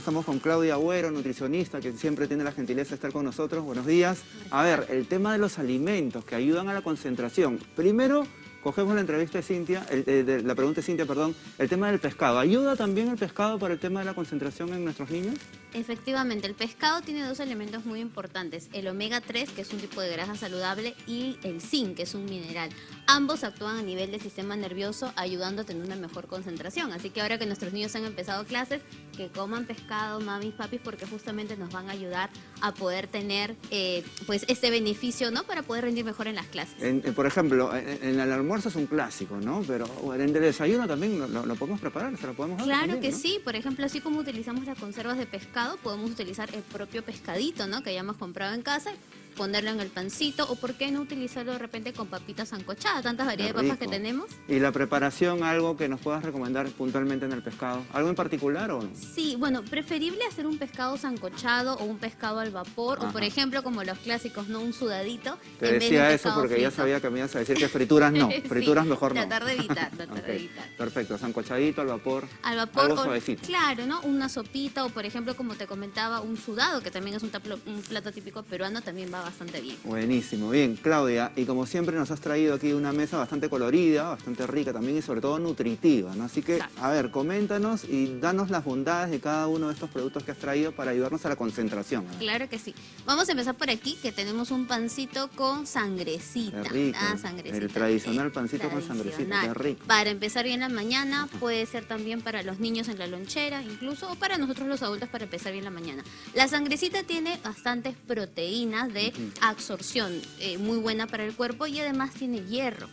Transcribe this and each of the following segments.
Estamos con Claudia Agüero, nutricionista, que siempre tiene la gentileza de estar con nosotros. Buenos días. A ver, el tema de los alimentos que ayudan a la concentración. Primero, cogemos la entrevista de Cintia, de la pregunta de Cintia, perdón, el tema del pescado. ¿Ayuda también el pescado para el tema de la concentración en nuestros niños? Efectivamente, el pescado tiene dos elementos muy importantes, el omega 3, que es un tipo de grasa saludable, y el zinc, que es un mineral. Ambos actúan a nivel del sistema nervioso, ayudando a tener una mejor concentración. Así que ahora que nuestros niños han empezado clases, que coman pescado, mamis, papis, porque justamente nos van a ayudar a poder tener eh, pues este beneficio, ¿no? Para poder rendir mejor en las clases. Eh, por ejemplo, en, el almuerzo es un clásico, ¿no? Pero en el desayuno también lo, podemos preparar, se lo podemos dar Claro que sí, por ejemplo, así como utilizamos las conservas de pescado, podemos utilizar el propio pescadito, ¿no? Que hayamos comprado en casa ponerlo en el pancito o por qué no utilizarlo de repente con papitas ancochadas, tantas variedades de papas que tenemos. ¿Y la preparación, algo que nos puedas recomendar puntualmente en el pescado? ¿Algo en particular o no? Sí, bueno, preferible hacer un pescado sancochado o un pescado al vapor o por ejemplo como los clásicos, ¿no? Un sudadito. Te decía eso porque ya sabía que me ibas a decir que frituras no, frituras mejor no. Tratar de evitar, tratar de evitar. Perfecto, sancochadito al vapor. Al vapor. Algo suavecito. Claro, ¿no? Una sopita o por ejemplo como te comentaba un sudado que también es un, un plato típico peruano, también va bastante bien. Buenísimo, bien. Claudia, y como siempre nos has traído aquí una mesa bastante colorida, bastante rica también y sobre todo nutritiva, ¿no? Así que, a ver, coméntanos y danos las bondades de cada uno de estos productos que has traído para ayudarnos a la concentración. Claro que sí. Vamos a empezar por aquí, que tenemos un pancito con sangrecita. rico. Ah, sangrecita. El tradicional pancito con sangrecita, qué rico. Para empezar bien la mañana, puede ser también para los niños en la lonchera, incluso, o para nosotros los adultos para empezar bien la mañana. La sangrecita tiene bastantes proteínas de absorción eh, muy buena para el cuerpo y además tiene hierro.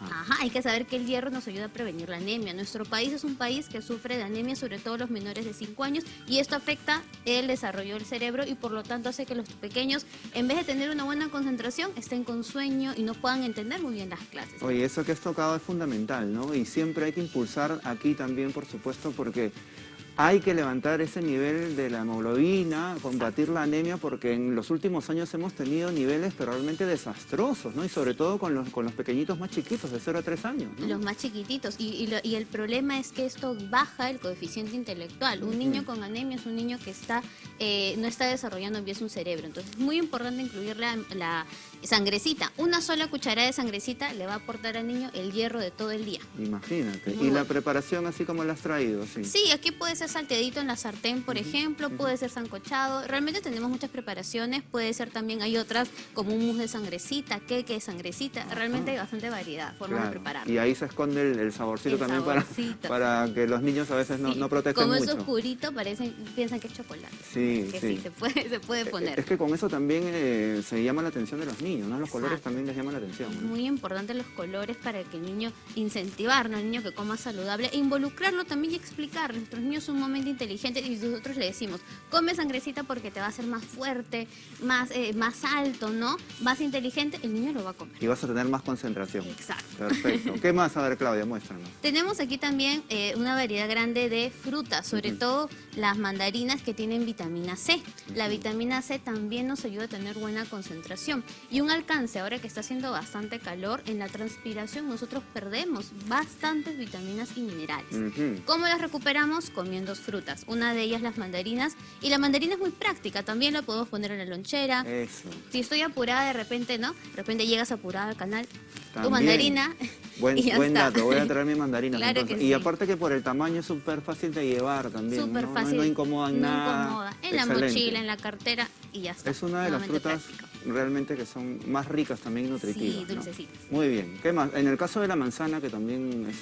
Ajá. hay que saber que el hierro nos ayuda a prevenir la anemia. Nuestro país es un país que sufre de anemia, sobre todo los menores de 5 años, y esto afecta el desarrollo del cerebro y por lo tanto hace que los pequeños, en vez de tener una buena concentración, estén con sueño y no puedan entender muy bien las clases. Oye, eso que has tocado es fundamental, ¿no? Y siempre hay que impulsar aquí también, por supuesto, porque hay que levantar ese nivel de la hemoglobina, combatir la anemia, porque en los últimos años hemos tenido niveles pero realmente desastrosos, ¿no? Y sobre todo con los, con los pequeñitos más chiquitos, de 0 a 3 años. Los más chiquititos. Y, y, el problema es que esto baja el coeficiente intelectual. Un niño con anemia es un niño que está eh, no está desarrollando bien su cerebro. Entonces es muy importante incluir la, la sangrecita. Una sola cucharada de sangrecita le va a aportar al niño el hierro de todo el día. Imagínate. ¿Y la preparación así como la has traído? Sí, sí aquí puede ser salteadito en la sartén, por ejemplo, puede ser sancochado. Realmente tenemos muchas preparaciones, puede ser también, hay otras como un mousse de sangrecita, queque de sangrecita. Realmente hay bastante variedad, formas de preparar. Y ahí se esconde el, saborcito también Para, para que los niños a veces no, no protesten como mucho. Como es oscurito, parecen, piensan que es chocolate. Sí, sí. se puede, se puede poner. Es que con eso también eh, se llama la atención de los niños. Los colores también les llaman la atención. Muy importante los colores para que el niño incentivarlo, al niño que coma saludable e involucrarlo también y explicarle. Nuestros niños son un momento inteligente y nosotros le decimos, come sangrecita porque te va a hacer más fuerte, más, eh, más alto, ¿no? Más inteligente, el niño lo va a comer. Y vas a tener más concentración. Exacto. Perfecto. ¿Qué más? A ver, Claudia, muéstranos. Tenemos aquí también eh, una variedad grande de frutas, sobre todo las mandarinas que tienen vitamina C. La vitamina C también nos ayuda a tener buena concentración. Y un alcance ahora que está haciendo bastante calor, en la transpiración nosotros perdemos bastantes vitaminas y minerales. ¿Cómo las recuperamos? Comiendo frutas. Una de ellas las mandarinas. Y la mandarina es muy práctica, también la podemos poner en la lonchera. Si estoy apurada de repente, ¿no? De repente llegas apurada al canal, tu mandarina... Buen, buen dato, voy a traer mi mandarina. y aparte que por el tamaño es súper fácil de llevar también. Súper fácil. No, incomoda en nada. Incomoda. En la mochila, en la cartera y ya está. Es una de las frutas realmente que son más ricas también nutritivas. Sí, dulcecitas. Muy bien. ¿Qué más? En el caso de la manzana, que también es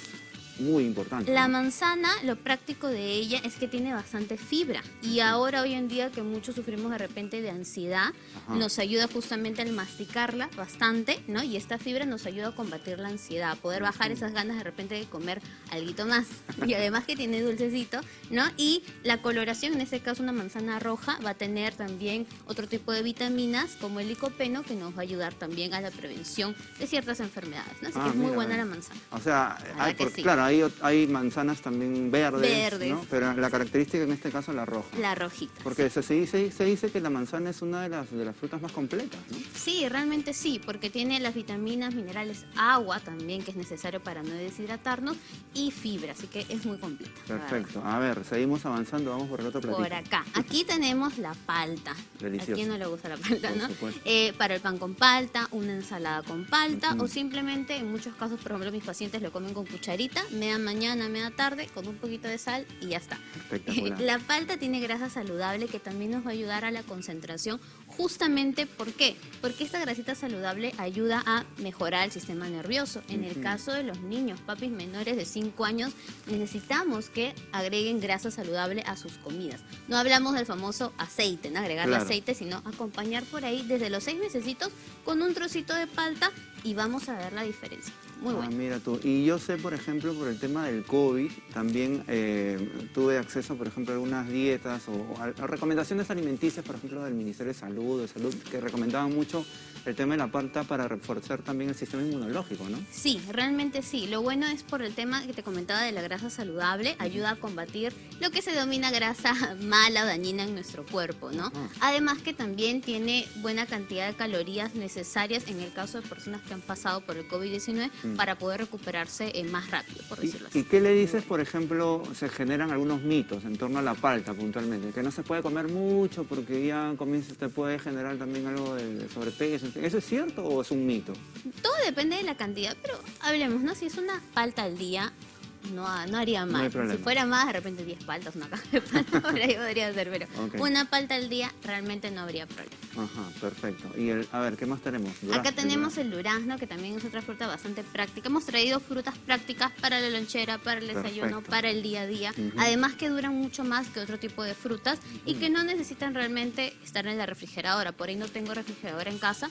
muy importante. La manzana, lo práctico de ella es que tiene bastante fibra y ahora hoy en día que muchos sufrimos de repente de ansiedad, nos ayuda justamente al masticarla bastante, ¿no? Y esta fibra nos ayuda a combatir la ansiedad, a poder bajar esas ganas de repente de comer algo más. Y además que tiene dulcecito, ¿no? Y la coloración, en este caso una manzana roja, va a tener también otro tipo de vitaminas como el licopeno que nos va a ayudar también a la prevención de ciertas enfermedades, ¿no? Así que ah, es muy buena la manzana. O sea, hay, claro, hay, hay manzanas también verdes, Verdes. ¿no? pero la característica en este caso es la roja. La rojita. Porque se, se dice, se dice que la manzana es una de las, de las frutas más completas, ¿no? Sí, realmente sí, porque tiene las vitaminas, minerales, agua también, que es necesario para no deshidratarnos, y fibra, así que es muy completa. Perfecto. A ver, seguimos avanzando, vamos por el otro platito. Por acá. Aquí tenemos la palta. Delicioso. ¿A quién no le gusta la palta, Por no? Eh, para el pan con palta, una ensalada con palta, o simplemente, en muchos casos, por ejemplo, mis pacientes lo comen con cucharita, media mañana, media tarde, con un poquito de sal y ya está. La palta tiene grasa saludable que también nos va a ayudar a la concentración, justamente ¿por qué? Porque esta grasita saludable ayuda a mejorar el sistema nervioso. En el caso de los niños, papis menores de 5 años, necesitamos que agreguen grasa saludable a sus comidas. No hablamos del famoso aceite, ¿no? agregarle Claro. aceite, sino acompañar por ahí desde los 6 mesecitos con un trocito de palta y vamos a ver la diferencia. Muy Ah, mira tú. Y yo sé, por ejemplo, por el tema del COVID, también eh, tuve acceso, por ejemplo, a algunas dietas o a, a recomendaciones alimenticias, por ejemplo, del Ministerio de Salud, de Salud, que recomendaban mucho el tema de la palta para reforzar también el sistema inmunológico, ¿no? Sí, realmente sí. Lo bueno es por el tema que te comentaba de la grasa saludable, ayuda a combatir lo que se denomina grasa mala o dañina en nuestro cuerpo, ¿no? Además que también tiene buena cantidad de calorías necesarias en el caso de personas que han pasado por el COVID-19 Mm. Para poder recuperarse eh, más rápido, por ¿Y, decirlo así. y qué le dices, por ejemplo, se generan algunos mitos en torno a la palta puntualmente? Que no se puede comer mucho porque ya comienza, te puede generar también algo de, de sobrepeso. ¿Eso es cierto o es un mito? Todo depende de la cantidad, pero hablemos, ¿no? Si es una palta al día, no, no haría No mal. problema. si fuera más, de repente 10 paltas, una caja de palta, por ahí podría ser, pero Ok. una palta al día realmente no habría problema. Ajá, perfecto. Y el, a ver, ¿qué más tenemos? Durazno, Acá tenemos durazno. el durazno, que también es otra fruta bastante práctica. Hemos traído frutas prácticas para la lonchera, para el desayuno, Perfecto. para el día a día. Ujú. Además que duran mucho más que otro tipo de frutas y que no necesitan realmente estar en la refrigeradora. Por ahí no tengo refrigeradora en casa,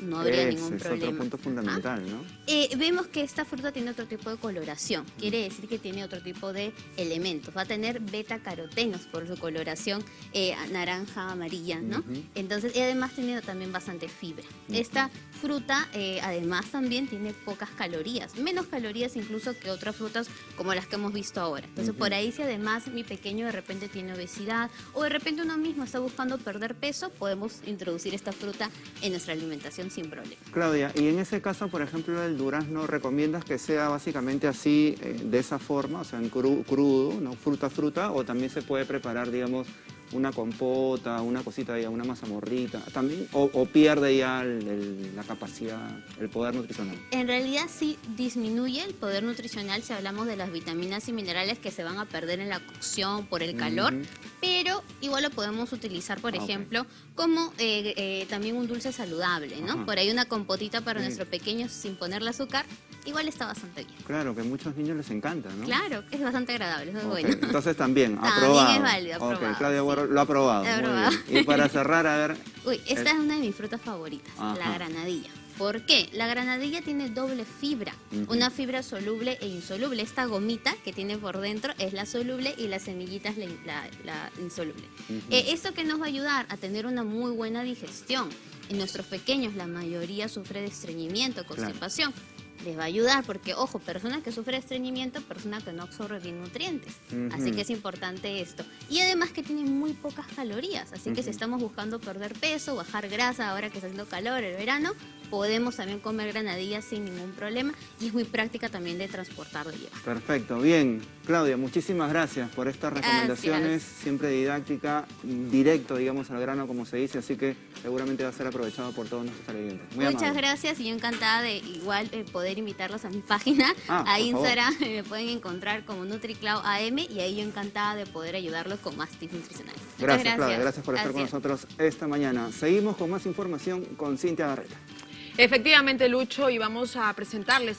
no habría Ese ningún es problema. otro punto fundamental, ¿no? Eh, vemos que esta fruta tiene otro tipo de coloración, quiere decir que tiene otro tipo de elementos. Va a tener beta carotenos por su coloración eh, naranja, amarilla, ¿no? Entonces, y además tiene también bastante fibra. Esta fruta eh, además también tiene pocas calorías, menos calorías incluso que otras frutas como las que hemos visto ahora. Entonces, por ahí si además mi pequeño de repente tiene obesidad o de repente uno mismo está buscando perder peso, podemos introducir esta fruta en nuestra alimentación sin problema. Claudia, y en ese caso, por ejemplo, el durazno, ¿recomiendas que sea básicamente así, eh, de esa forma, o sea, en cru- crudo, ¿no? Fruta, fruta, o también se puede preparar, digamos, una compota, una cosita, ya, una mazamorrita, también, o, o pierde ya el- el- la capacidad, el poder nutricional? En realidad sí disminuye el poder nutricional si hablamos de las vitaminas y minerales que se van a perder en la cocción por el calor. Pero igual lo podemos utilizar, por Ah, ok. ejemplo, como eh, eh, también un dulce saludable, ¿no? Ajá. Por ahí una compotita para Sí. nuestro pequeño sin ponerle azúcar, igual está bastante bien. Claro, que a muchos niños les encanta, ¿no? Claro, es bastante agradable, eso es Ok, bueno. Entonces también, También aprobado. es válido, Ok, aprobado, Claudia sí. Lo ha aprobado. Muy aprobado. bien. Y para cerrar, a ver, Uy, esta El- es una de mis frutas favoritas, Ajá. la granadilla. ¿Por qué? La granadilla tiene doble fibra, una fibra soluble e insoluble. Esta gomita que tiene por dentro es la soluble y la semillita es la, la- la insoluble. Eh, ¿Esto que nos va a ayudar? A tener una muy buena digestión. En nuestros pequeños la mayoría sufre de estreñimiento, constipación. Les va a ayudar porque, ojo, personas que sufren de estreñimiento, personas que no absorben bien nutrientes. Así que es importante esto. Y además que tiene muy pocas calorías. Así que si estamos buscando perder peso, bajar grasa, ahora que está haciendo calor, el verano, podemos también comer granadillas sin ningún problema. Y es muy práctica también de transportar, de llevar. Perfecto, bien. Claudia, muchísimas gracias por estas Gracias. recomendaciones, siempre didáctica, directo, digamos, al grano, como se dice, así que seguramente va a ser aprovechado por todos nuestros televidentes. Muy Muchas amable. gracias y yo encantada de igual eh, poder invitarlos a mi página, Ah, a favor. Instagram, me pueden encontrar como NutriClau AM y ahí yo encantada de poder ayudarlos con más tips nutricionales. Muchas Gracias, Claudia, gracias por estar con nosotros esta mañana. Seguimos con más información con Cintia Barreta. Efectivamente, Lucho, y vamos a presentarles